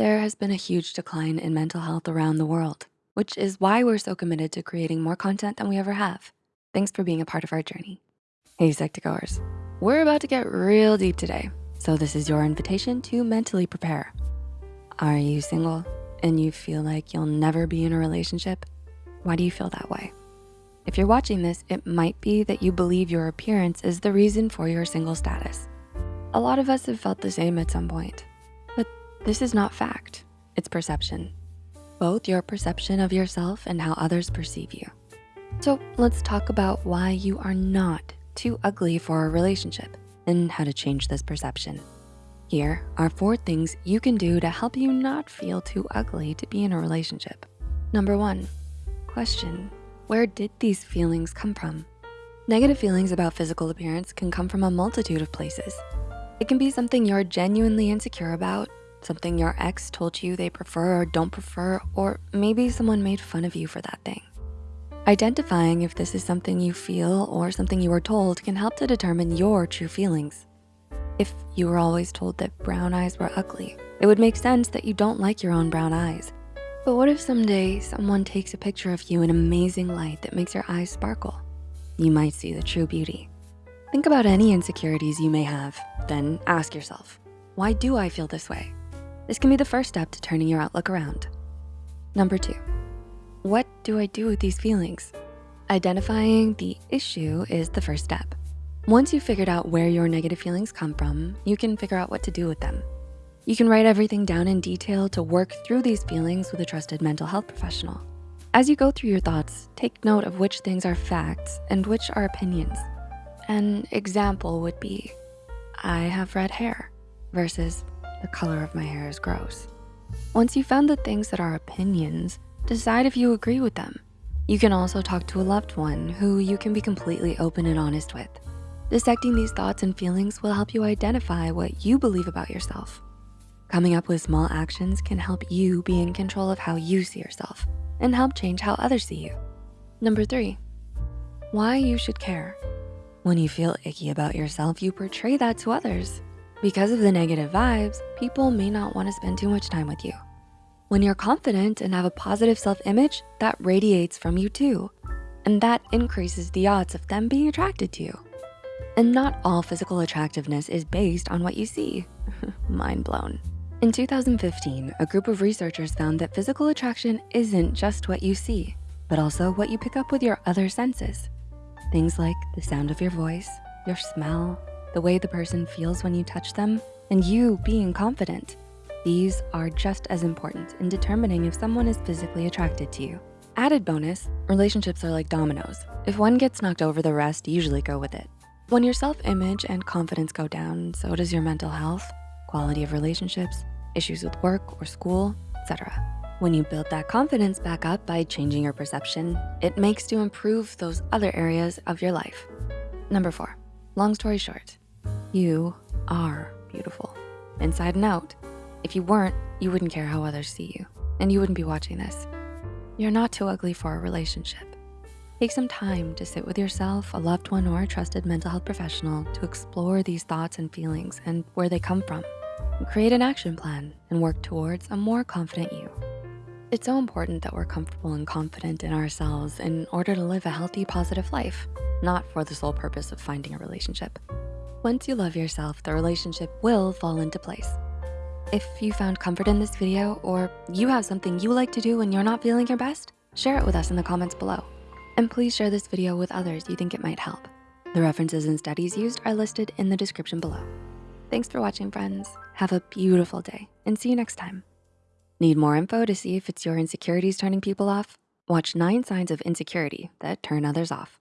There has been a huge decline in mental health around the world, which is why we're so committed to creating more content than we ever have. Thanks for being a part of our journey. Hey, Psych2Goers, we're about to get real deep today, so this is your invitation to mentally prepare. Are you single and you feel like you'll never be in a relationship? Why do you feel that way? If you're watching this, it might be that you believe your appearance is the reason for your single status. A lot of us have felt the same at some point. This is not fact, it's perception. Both your perception of yourself and how others perceive you. So let's talk about why you are not too ugly for a relationship and how to change this perception. Here are four things you can do to help you not feel too ugly to be in a relationship. Number one, question, where did these feelings come from? Negative feelings about physical appearance can come from a multitude of places. It can be something you're genuinely insecure about something your ex told you they prefer or don't prefer, or maybe someone made fun of you for that thing. Identifying if this is something you feel or something you were told can help to determine your true feelings. If you were always told that brown eyes were ugly, it would make sense that you don't like your own brown eyes. But what if someday someone takes a picture of you in amazing light that makes your eyes sparkle? You might see the true beauty. Think about any insecurities you may have, then ask yourself, why do I feel this way? This can be the first step to turning your outlook around. Number two, what do I do with these feelings? Identifying the issue is the first step. Once you've figured out where your negative feelings come from, you can figure out what to do with them. You can write everything down in detail to work through these feelings with a trusted mental health professional. As you go through your thoughts, take note of which things are facts and which are opinions. An example would be, I have red hair versus the color of my hair is gross. Once you've found the things that are opinions, decide if you agree with them. You can also talk to a loved one who you can be completely open and honest with. Dissecting these thoughts and feelings will help you identify what you believe about yourself. Coming up with small actions can help you be in control of how you see yourself and help change how others see you. Number three, why you should care. When you feel icky about yourself, you portray that to others. Because of the negative vibes, people may not wanna spend too much time with you. When you're confident and have a positive self-image, that radiates from you too. And that increases the odds of them being attracted to you. And not all physical attractiveness is based on what you see. Mind blown. In 2015, a group of researchers found that physical attraction isn't just what you see, but also what you pick up with your other senses. Things like the sound of your voice, your smell, the way the person feels when you touch them, and you being confident. These are just as important in determining if someone is physically attracted to you. Added bonus, relationships are like dominoes. If one gets knocked over, the rest usually go with it. When your self-image and confidence go down, so does your mental health, quality of relationships, issues with work or school, etc. When you build that confidence back up by changing your perception, it makes to improve those other areas of your life. Number four, long story short, you are beautiful, inside and out. If you weren't, you wouldn't care how others see you, and you wouldn't be watching this. You're not too ugly for a relationship. Take some time to sit with yourself, a loved one, or a trusted mental health professional to explore these thoughts and feelings and where they come from. Create an action plan and work towards a more confident you. It's so important that we're comfortable and confident in ourselves in order to live a healthy, positive life, not for the sole purpose of finding a relationship. Once you love yourself, the relationship will fall into place. If you found comfort in this video or you have something you like to do when you're not feeling your best, share it with us in the comments below. And please share this video with others you think it might help. The references and studies used are listed in the description below. Thanks for watching, friends. Have a beautiful day and see you next time. Need more info to see if it's your insecurities turning people off? Watch nine signs of insecurity that turn others off.